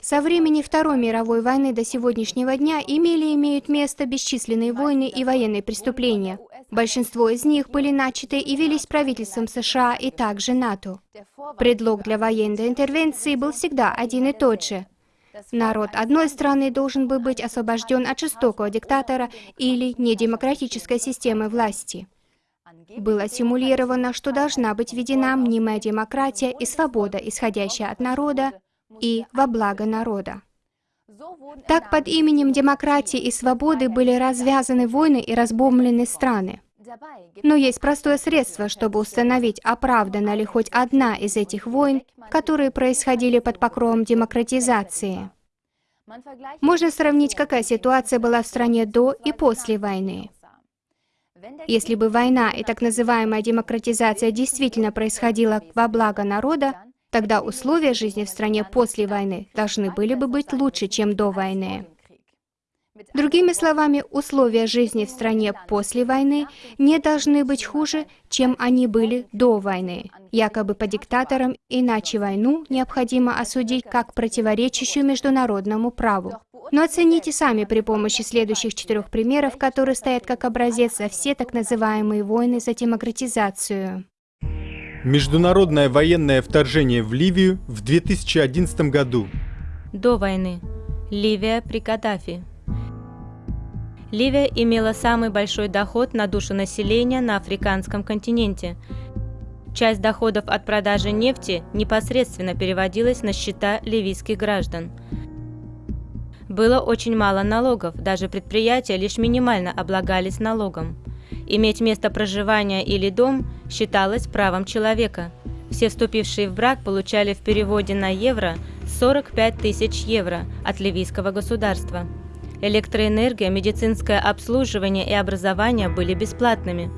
Со времени Второй мировой войны до сегодняшнего дня имели и имеют место бесчисленные войны и военные преступления. Большинство из них были начаты и велись правительством США и также НАТО. Предлог для военной интервенции был всегда один и тот же. Народ одной страны должен был быть освобожден от жестокого диктатора или недемократической системы власти. Было симулировано, что должна быть введена мнимая демократия и свобода, исходящая от народа и во благо народа. Так под именем демократии и свободы были развязаны войны и разбомблены страны. Но есть простое средство, чтобы установить, оправдана ли хоть одна из этих войн, которые происходили под покровом демократизации. Можно сравнить, какая ситуация была в стране до и после войны. Если бы война и так называемая демократизация действительно происходила во благо народа, тогда условия жизни в стране после войны должны были бы быть лучше, чем до войны. Другими словами, условия жизни в стране после войны не должны быть хуже, чем они были до войны, якобы по диктаторам, иначе войну необходимо осудить как противоречащую международному праву. Но оцените сами при помощи следующих четырех примеров, которые стоят как образец за все так называемые войны за демократизацию. Международное военное вторжение в Ливию в 2011 году. До войны. Ливия при Каддафи. Ливия имела самый большой доход на душу населения на африканском континенте. Часть доходов от продажи нефти непосредственно переводилась на счета ливийских граждан. Было очень мало налогов, даже предприятия лишь минимально облагались налогом. Иметь место проживания или дом считалось правом человека. Все вступившие в брак получали в переводе на евро 45 тысяч евро от ливийского государства. Электроэнергия, медицинское обслуживание и образование были бесплатными.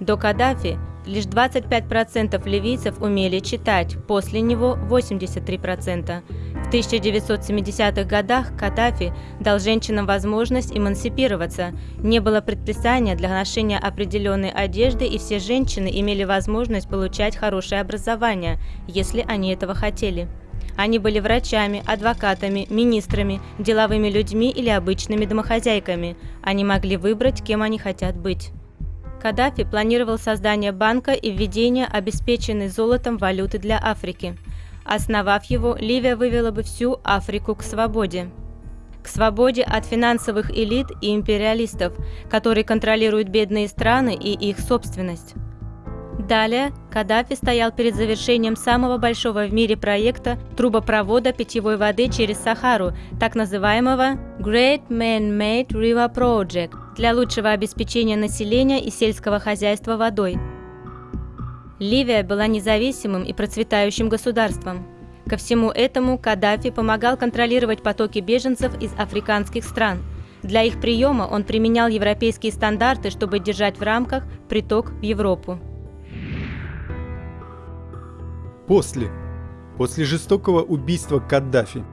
До Каддафи лишь 25% ливийцев умели читать, после него 83%. В 1970-х годах Каддафи дал женщинам возможность эмансипироваться. Не было предписания для ношения определенной одежды, и все женщины имели возможность получать хорошее образование, если они этого хотели. Они были врачами, адвокатами, министрами, деловыми людьми или обычными домохозяйками. Они могли выбрать, кем они хотят быть. Каддафи планировал создание банка и введение обеспеченной золотом валюты для Африки. Основав его, Ливия вывела бы всю Африку к свободе. К свободе от финансовых элит и империалистов, которые контролируют бедные страны и их собственность. Далее Каддафи стоял перед завершением самого большого в мире проекта трубопровода питьевой воды через Сахару, так называемого Great Man-Made River Project, для лучшего обеспечения населения и сельского хозяйства водой. Ливия была независимым и процветающим государством. Ко всему этому Каддафи помогал контролировать потоки беженцев из африканских стран. Для их приема он применял европейские стандарты, чтобы держать в рамках приток в Европу. После. После жестокого убийства Каддафи.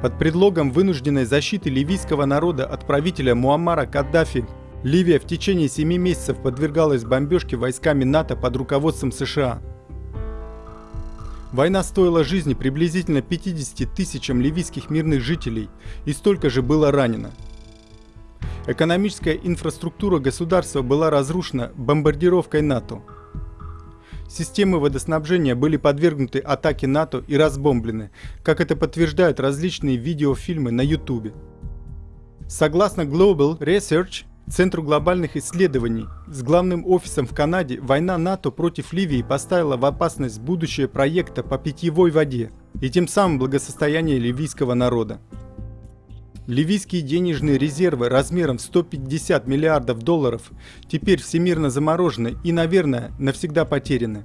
Под предлогом вынужденной защиты ливийского народа от правителя Муаммара Каддафи, Ливия в течение семи месяцев подвергалась бомбежке войсками НАТО под руководством США. Война стоила жизни приблизительно 50 тысячам ливийских мирных жителей и столько же было ранено. Экономическая инфраструктура государства была разрушена бомбардировкой НАТО – Системы водоснабжения были подвергнуты атаке НАТО и разбомблены, как это подтверждают различные видеофильмы на YouTube. Согласно Global Research, Центру глобальных исследований с главным офисом в Канаде, война НАТО против Ливии поставила в опасность будущее проекта по питьевой воде и тем самым благосостояние ливийского народа. Ливийские денежные резервы размером в 150 миллиардов долларов теперь всемирно заморожены и, наверное, навсегда потеряны.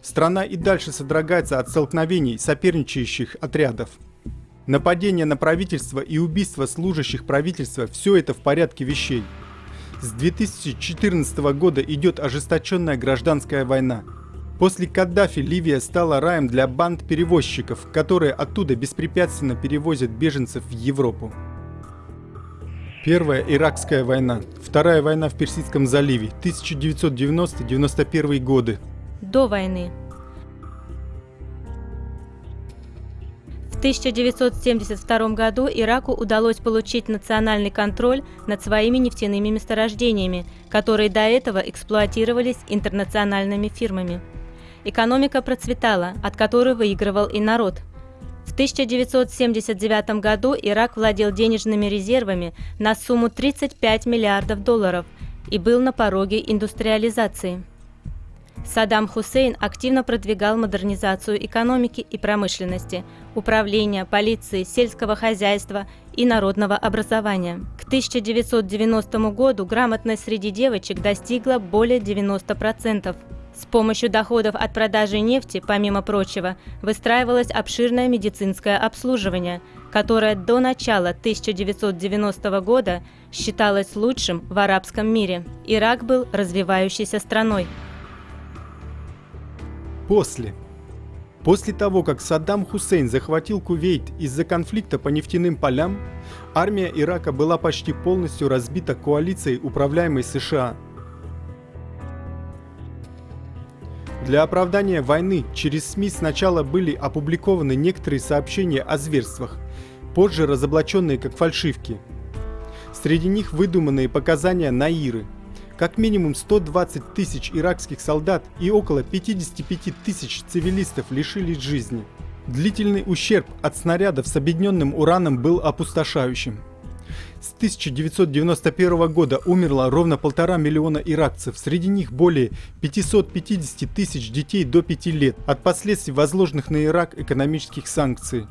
Страна и дальше содрогается от столкновений соперничающих отрядов. Нападение на правительство и убийство служащих правительства – все это в порядке вещей. С 2014 года идет ожесточенная гражданская война – После Каддафи Ливия стала раем для банд перевозчиков, которые оттуда беспрепятственно перевозят беженцев в Европу. Первая Иракская война, Вторая война в Персидском заливе, 1990-91 годы. До войны. 1972 году Ираку удалось получить национальный контроль над своими нефтяными месторождениями, которые до этого эксплуатировались интернациональными фирмами. Экономика процветала, от которой выигрывал и народ. В 1979 году Ирак владел денежными резервами на сумму 35 миллиардов долларов и был на пороге индустриализации. Саддам Хусейн активно продвигал модернизацию экономики и промышленности, управления, полиции, сельского хозяйства и народного образования. К 1990 году грамотность среди девочек достигла более 90%. С помощью доходов от продажи нефти, помимо прочего, выстраивалось обширное медицинское обслуживание, которое до начала 1990 года считалось лучшим в арабском мире. Ирак был развивающейся страной. После. После того, как Саддам Хусейн захватил Кувейт из-за конфликта по нефтяным полям, армия Ирака была почти полностью разбита коалицией, управляемой США. Для оправдания войны через СМИ сначала были опубликованы некоторые сообщения о зверствах, позже разоблаченные как фальшивки. Среди них выдуманные показания Наиры – как минимум 120 тысяч иракских солдат и около 55 тысяч цивилистов лишились жизни. Длительный ущерб от снарядов с объединенным ураном был опустошающим. С 1991 года умерло ровно полтора миллиона иракцев, среди них более 550 тысяч детей до 5 лет от последствий возложенных на Ирак экономических санкций.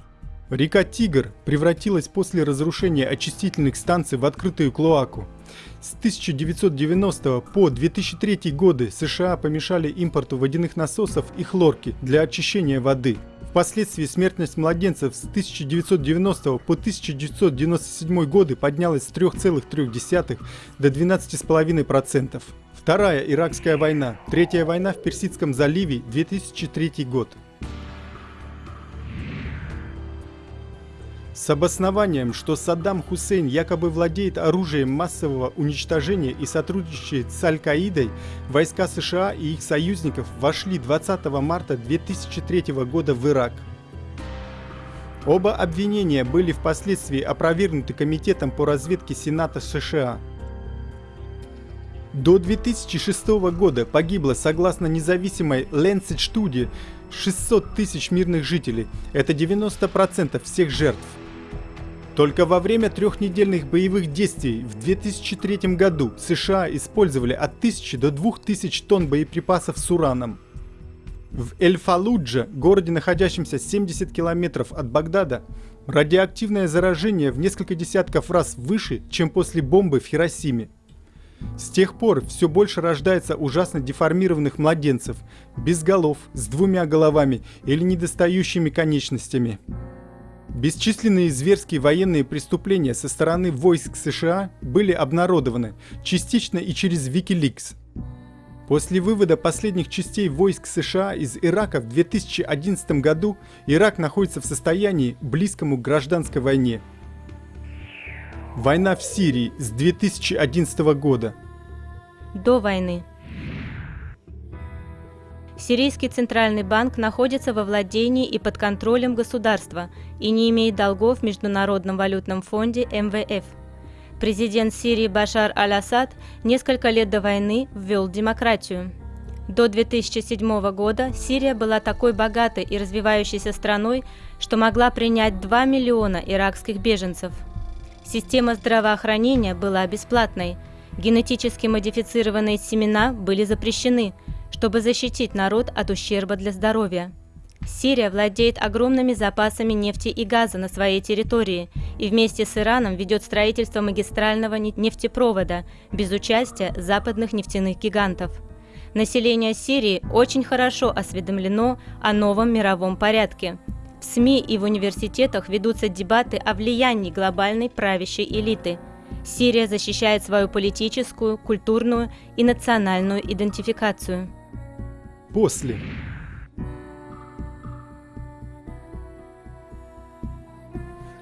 Река Тигр превратилась после разрушения очистительных станций в открытую клоаку. С 1990 по 2003 годы США помешали импорту водяных насосов и хлорки для очищения воды. Впоследствии смертность младенцев с 1990 по 1997 годы поднялась с 3,3 до 12,5%. Вторая Иракская война, Третья война в Персидском заливе, 2003 год. С обоснованием, что Саддам Хусейн якобы владеет оружием массового уничтожения и сотрудничает с Аль-Каидой, войска США и их союзников вошли 20 марта 2003 года в Ирак. Оба обвинения были впоследствии опровергнуты Комитетом по разведке Сената США. До 2006 года погибло, согласно независимой Lancet Study, 600 тысяч мирных жителей. Это 90% всех жертв. Только во время трехнедельных боевых действий в 2003 году США использовали от 1000 до 2000 тонн боеприпасов с ураном. В Эль-Фалуджа, городе, находящемся 70 километров от Багдада, радиоактивное заражение в несколько десятков раз выше, чем после бомбы в Хиросиме. С тех пор все больше рождается ужасно деформированных младенцев, без голов, с двумя головами или недостающими конечностями. Бесчисленные зверские военные преступления со стороны войск США были обнародованы, частично и через Wikileaks. После вывода последних частей войск США из Ирака в 2011 году Ирак находится в состоянии, близкому к гражданской войне. Война в Сирии с 2011 года. До войны Сирийский центральный банк находится во владении и под контролем государства и не имеет долгов в Международном валютном фонде МВФ. Президент Сирии Башар аль-Асад несколько лет до войны ввел демократию. До 2007 года Сирия была такой богатой и развивающейся страной, что могла принять 2 миллиона иракских беженцев. Система здравоохранения была бесплатной, генетически модифицированные семена были запрещены – чтобы защитить народ от ущерба для здоровья. Сирия владеет огромными запасами нефти и газа на своей территории и вместе с Ираном ведет строительство магистрального нефтепровода без участия западных нефтяных гигантов. Население Сирии очень хорошо осведомлено о новом мировом порядке. В СМИ и в университетах ведутся дебаты о влиянии глобальной правящей элиты. Сирия защищает свою политическую, культурную и национальную идентификацию после.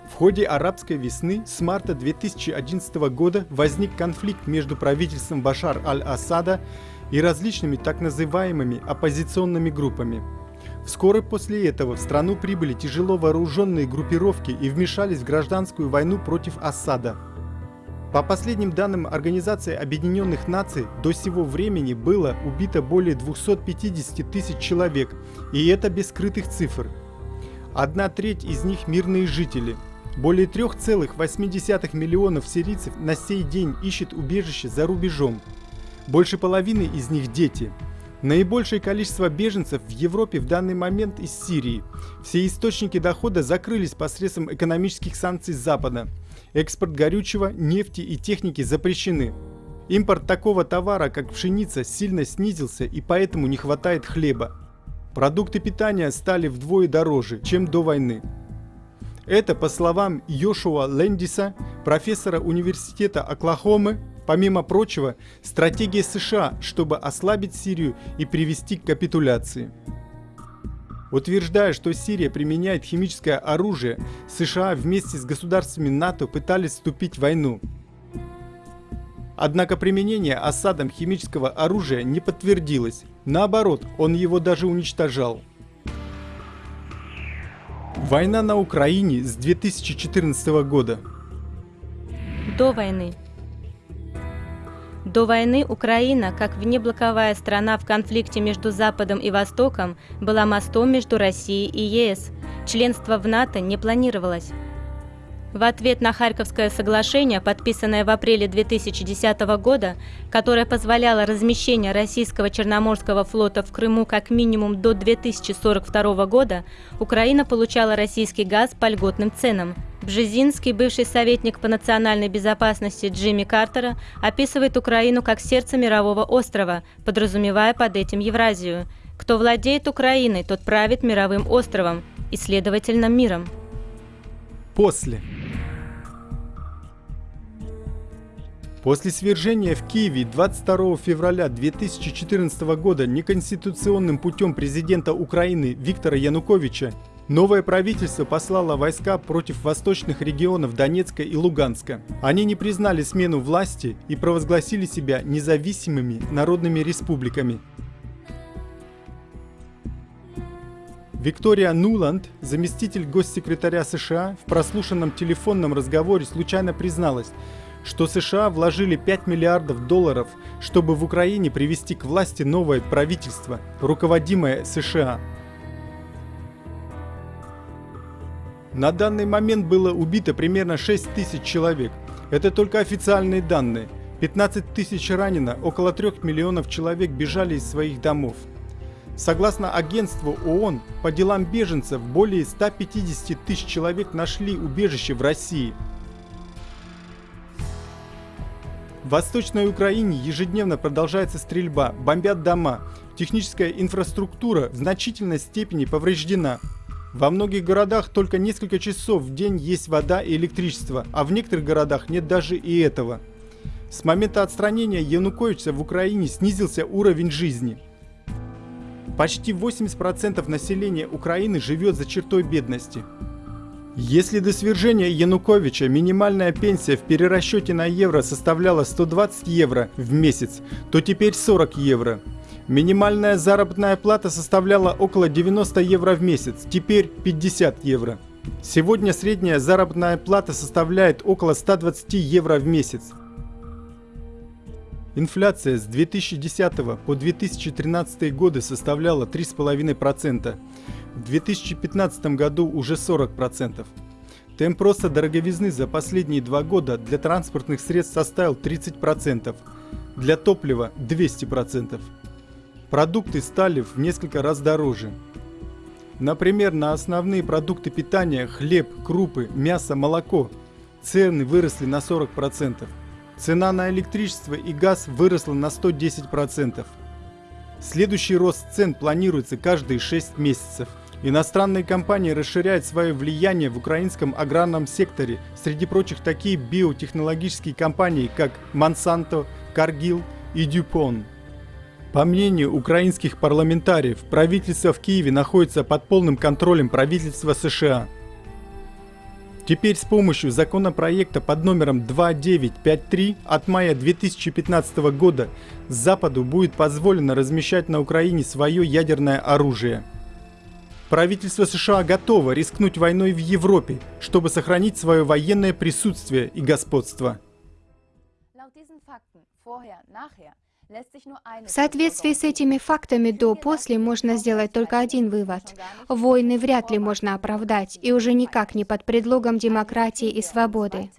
В ходе арабской весны с марта 2011 года возник конфликт между правительством Башар аль-Асада и различными так называемыми оппозиционными группами. Вскоре после этого в страну прибыли тяжело вооруженные группировки и вмешались в гражданскую войну против Асада. По последним данным Организации Объединенных Наций, до сего времени было убито более 250 тысяч человек, и это без скрытых цифр. Одна треть из них мирные жители. Более 3,8 миллионов сирийцев на сей день ищет убежище за рубежом. Больше половины из них дети. Наибольшее количество беженцев в Европе в данный момент из Сирии. Все источники дохода закрылись посредством экономических санкций Запада. Экспорт горючего, нефти и техники запрещены. Импорт такого товара, как пшеница, сильно снизился и поэтому не хватает хлеба. Продукты питания стали вдвое дороже, чем до войны. Это, по словам Йошуа Лендиса, профессора университета Оклахомы, помимо прочего, стратегия США, чтобы ослабить Сирию и привести к капитуляции. Утверждая, что Сирия применяет химическое оружие, США вместе с государствами НАТО пытались вступить в войну. Однако применение Асадом химического оружия не подтвердилось. Наоборот, он его даже уничтожал. Война на Украине с 2014 года. До войны. До войны Украина, как внеблоковая страна в конфликте между Западом и Востоком, была мостом между Россией и ЕС. Членство в НАТО не планировалось. В ответ на Харьковское соглашение, подписанное в апреле 2010 года, которое позволяло размещение российского Черноморского флота в Крыму как минимум до 2042 года, Украина получала российский газ по льготным ценам. Бжезинский, бывший советник по национальной безопасности Джимми Картера, описывает Украину как сердце мирового острова, подразумевая под этим Евразию. Кто владеет Украиной, тот правит мировым островом и, следовательно, миром. После. После свержения в Киеве 22 февраля 2014 года неконституционным путем президента Украины Виктора Януковича новое правительство послало войска против восточных регионов Донецка и Луганска. Они не признали смену власти и провозгласили себя независимыми народными республиками. Виктория Нуланд, заместитель госсекретаря США, в прослушанном телефонном разговоре случайно призналась, что США вложили 5 миллиардов долларов, чтобы в Украине привести к власти новое правительство, руководимое США. На данный момент было убито примерно 6 тысяч человек. Это только официальные данные. 15 тысяч ранено, около 3 миллионов человек бежали из своих домов. Согласно агентству ООН по делам беженцев, более 150 тысяч человек нашли убежище в России – В Восточной Украине ежедневно продолжается стрельба, бомбят дома. Техническая инфраструктура в значительной степени повреждена. Во многих городах только несколько часов в день есть вода и электричество, а в некоторых городах нет даже и этого. С момента отстранения Януковича в Украине снизился уровень жизни. Почти 80% населения Украины живет за чертой бедности. Если до свержения Януковича минимальная пенсия в перерасчете на евро составляла 120 евро в месяц, то теперь 40 евро. Минимальная заработная плата составляла около 90 евро в месяц, теперь 50 евро. Сегодня средняя заработная плата составляет около 120 евро в месяц. Инфляция с 2010 по 2013 годы составляла 3,5%. В 2015 году уже 40%. Темп роста дороговизны за последние два года для транспортных средств составил 30%, для топлива 200%. Продукты стали в несколько раз дороже. Например, на основные продукты питания – хлеб, крупы, мясо, молоко – цены выросли на 40%. Цена на электричество и газ выросла на 110%. Следующий рост цен планируется каждые 6 месяцев. Иностранные компании расширяют свое влияние в украинском аграрном секторе, среди прочих такие биотехнологические компании, как Monsanto, Cargill и DuPont. По мнению украинских парламентариев, правительство в Киеве находится под полным контролем правительства США. Теперь с помощью законопроекта под номером 2953 от мая 2015 года Западу будет позволено размещать на Украине свое ядерное оружие. Правительство США готово рискнуть войной в Европе, чтобы сохранить свое военное присутствие и господство. В соответствии с этими фактами до-после можно сделать только один вывод. Войны вряд ли можно оправдать, и уже никак не под предлогом демократии и свободы.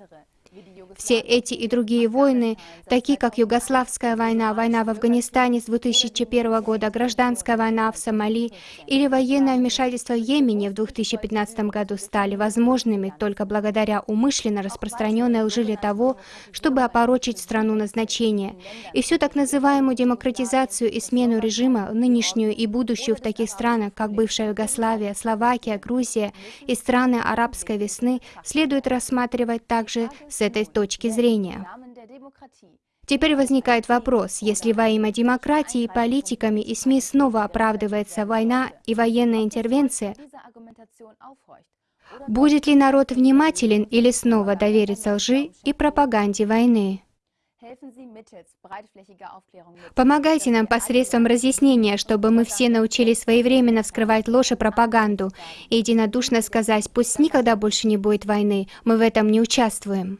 Все эти и другие войны, такие как Югославская война, война в Афганистане с 2001 года, гражданская война в Сомали или военное вмешательство в Йемене в 2015 году, стали возможными только благодаря умышленно распространенной лжи того, чтобы опорочить страну назначения. И всю так называемую демократизацию и смену режима, нынешнюю и будущую в таких странах, как бывшая Югославия, Словакия, Грузия и страны арабской весны, следует рассматривать также этой точки зрения. Теперь возникает вопрос, если во имя демократии политиками и СМИ снова оправдывается война и военная интервенция, будет ли народ внимателен или снова доверится лжи и пропаганде войны? Помогайте нам посредством разъяснения, чтобы мы все научились своевременно вскрывать ложь и пропаганду и единодушно сказать, пусть никогда больше не будет войны, мы в этом не участвуем.